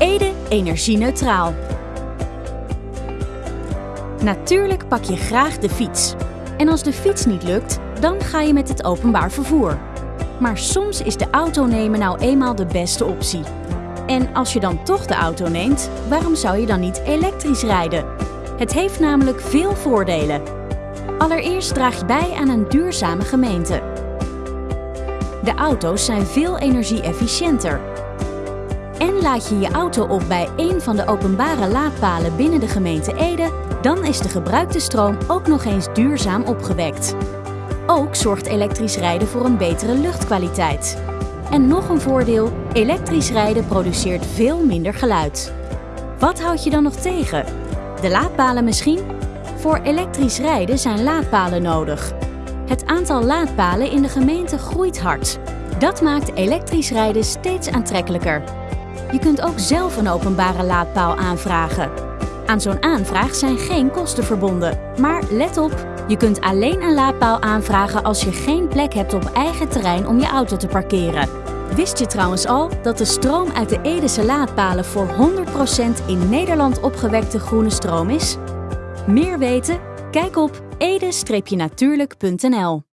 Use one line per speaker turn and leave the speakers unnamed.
Ede energie-neutraal. Natuurlijk pak je graag de fiets. En als de fiets niet lukt, dan ga je met het openbaar vervoer. Maar soms is de auto nemen nou eenmaal de beste optie. En als je dan toch de auto neemt, waarom zou je dan niet elektrisch rijden? Het heeft namelijk veel voordelen. Allereerst draag je bij aan een duurzame gemeente. De auto's zijn veel energie-efficiënter. En laat je je auto op bij een van de openbare laadpalen binnen de gemeente Ede, dan is de gebruikte stroom ook nog eens duurzaam opgewekt. Ook zorgt elektrisch rijden voor een betere luchtkwaliteit. En nog een voordeel, elektrisch rijden produceert veel minder geluid. Wat houd je dan nog tegen? De laadpalen misschien? Voor elektrisch rijden zijn laadpalen nodig. Het aantal laadpalen in de gemeente groeit hard. Dat maakt elektrisch rijden steeds aantrekkelijker. Je kunt ook zelf een openbare laadpaal aanvragen. Aan zo'n aanvraag zijn geen kosten verbonden. Maar let op, je kunt alleen een laadpaal aanvragen als je geen plek hebt op eigen terrein om je auto te parkeren. Wist je trouwens al dat de stroom uit de Edese laadpalen voor 100% in Nederland opgewekte groene stroom is? Meer weten? Kijk op ede-natuurlijk.nl